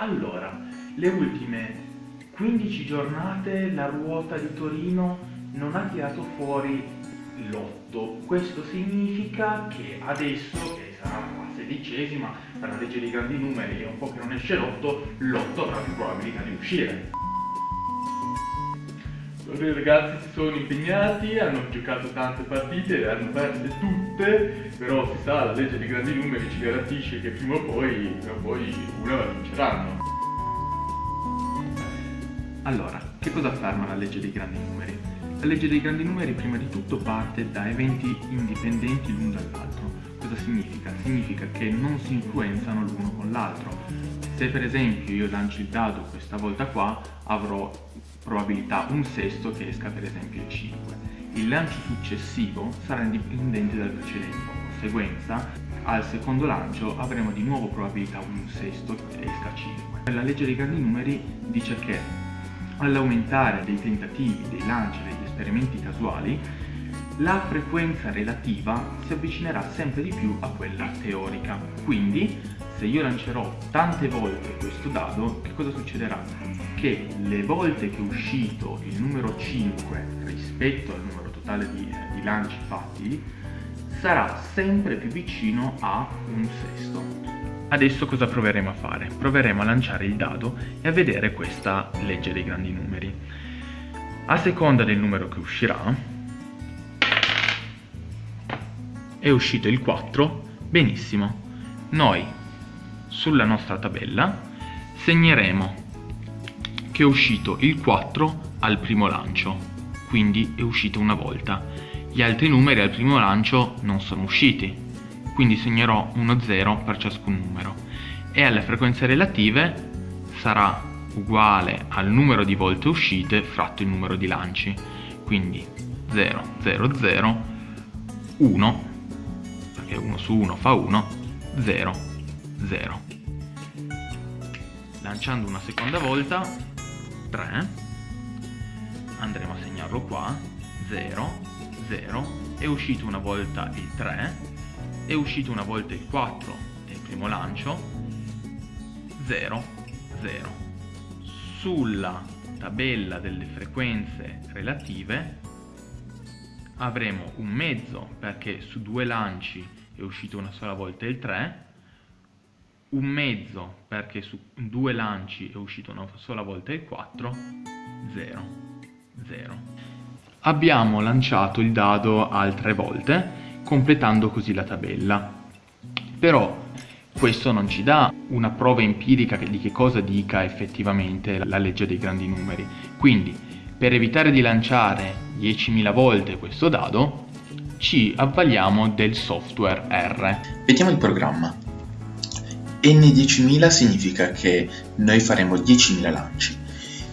Allora, le ultime 15 giornate la ruota di Torino non ha tirato fuori l'otto. Questo significa che adesso, che sarà la sedicesima, per la legge dei grandi numeri è un po' che non esce l'otto, l'otto avrà più probabilità di uscire. I ragazzi si sono impegnati, hanno giocato tante partite, le hanno perse tutte, però si sa, la legge dei grandi numeri ci garantisce che prima o poi, prima o poi una la vinceranno. Allora, che cosa afferma la legge dei grandi numeri? La legge dei grandi numeri prima di tutto parte da eventi indipendenti l'un dall'altro. Cosa significa? Significa che non si influenzano l'uno con l'altro. Se per esempio io lancio il dado questa volta qua, avrò probabilità un sesto che esca per esempio il 5. Il lancio successivo sarà indipendente dal precedente, conseguenza al secondo lancio avremo di nuovo probabilità un sesto che esca 5. La legge dei grandi numeri dice che all'aumentare dei tentativi, dei lanci, degli esperimenti casuali, la frequenza relativa si avvicinerà sempre di più a quella teorica. Quindi, se io lancerò tante volte questo dado, che cosa succederà? Che le volte che è uscito il numero 5 rispetto al numero totale di, di lanci fatti, sarà sempre più vicino a un sesto. Adesso cosa proveremo a fare? Proveremo a lanciare il dado e a vedere questa legge dei grandi numeri. A seconda del numero che uscirà, è uscito il 4, benissimo. Noi sulla nostra tabella segneremo che è uscito il 4 al primo lancio, quindi è uscito una volta. Gli altri numeri al primo lancio non sono usciti, quindi segnerò uno 0 per ciascun numero e alle frequenze relative sarà uguale al numero di volte uscite fratto il numero di lanci quindi 0 0 0 1 perché 1 su 1 fa 1 0 0 lanciando una seconda volta 3 andremo a segnarlo qua 0 0 è uscito una volta il 3 è uscito una volta il 4 nel primo lancio 0 0 sulla tabella delle frequenze relative avremo un mezzo perché su due lanci è uscito una sola volta il 3 un mezzo perché su due lanci è uscito una sola volta il 4 0 0 abbiamo lanciato il dado altre volte completando così la tabella. Però questo non ci dà una prova empirica di che cosa dica effettivamente la legge dei grandi numeri. Quindi, per evitare di lanciare 10.000 volte questo dado, ci avvaliamo del software R. Vediamo il programma. N10.000 significa che noi faremo 10.000 lanci.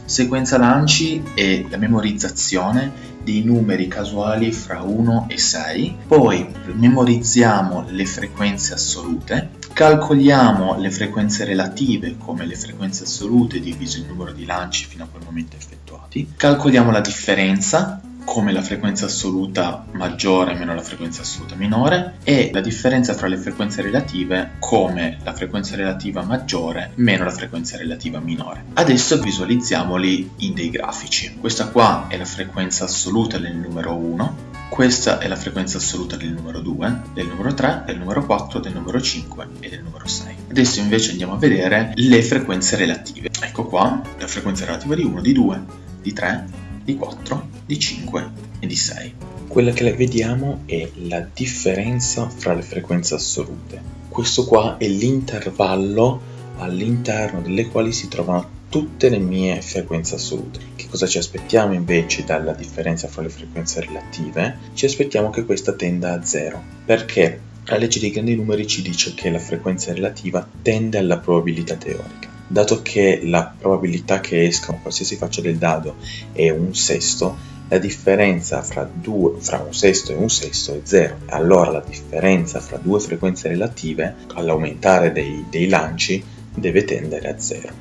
Sequenza lanci è la memorizzazione dei numeri casuali fra 1 e 6, poi memorizziamo le frequenze assolute, calcoliamo le frequenze relative come le frequenze assolute diviso il numero di lanci fino a quel momento effettuati, calcoliamo la differenza come la frequenza assoluta maggiore meno la frequenza assoluta minore e la differenza fra le frequenze relative come la frequenza relativa maggiore meno la frequenza relativa minore. Adesso visualizziamoli in dei grafici. Questa qua è la frequenza assoluta del numero 1, questa è la frequenza assoluta del numero 2, del numero 3, del numero 4, del numero 5 e del numero 6. Adesso invece andiamo a vedere le frequenze relative. Ecco qua la frequenza relativa di 1, di 2, di 3, di 4, di 5 e di 6. Quella che vediamo è la differenza fra le frequenze assolute. Questo qua è l'intervallo all'interno delle quali si trovano tutte le mie frequenze assolute. Che cosa ci aspettiamo invece dalla differenza fra le frequenze relative? Ci aspettiamo che questa tenda a 0. Perché? La legge dei grandi numeri ci dice che la frequenza relativa tende alla probabilità teorica dato che la probabilità che esca qualsiasi faccia del dado è un sesto, la differenza fra, due, fra un sesto e un sesto è zero. Allora la differenza fra due frequenze relative, all'aumentare dei, dei lanci, deve tendere a zero.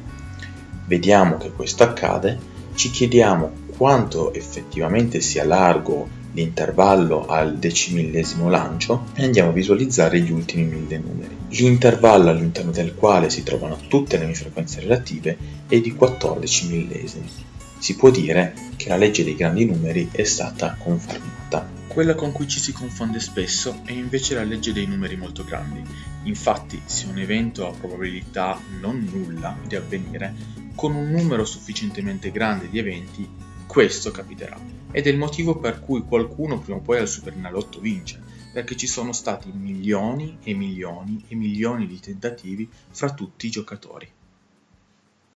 Vediamo che questo accade, ci chiediamo quanto effettivamente sia largo l'intervallo al decimillesimo lancio e andiamo a visualizzare gli ultimi mille numeri. L'intervallo all'interno del quale si trovano tutte le mie frequenze relative è di 14 millesimi. Si può dire che la legge dei grandi numeri è stata confermata. Quella con cui ci si confonde spesso è invece la legge dei numeri molto grandi. Infatti, se un evento ha probabilità non nulla di avvenire, con un numero sufficientemente grande di eventi, questo capiterà. Ed è il motivo per cui qualcuno prima o poi al Supernalotto vince, perché ci sono stati milioni e milioni e milioni di tentativi fra tutti i giocatori.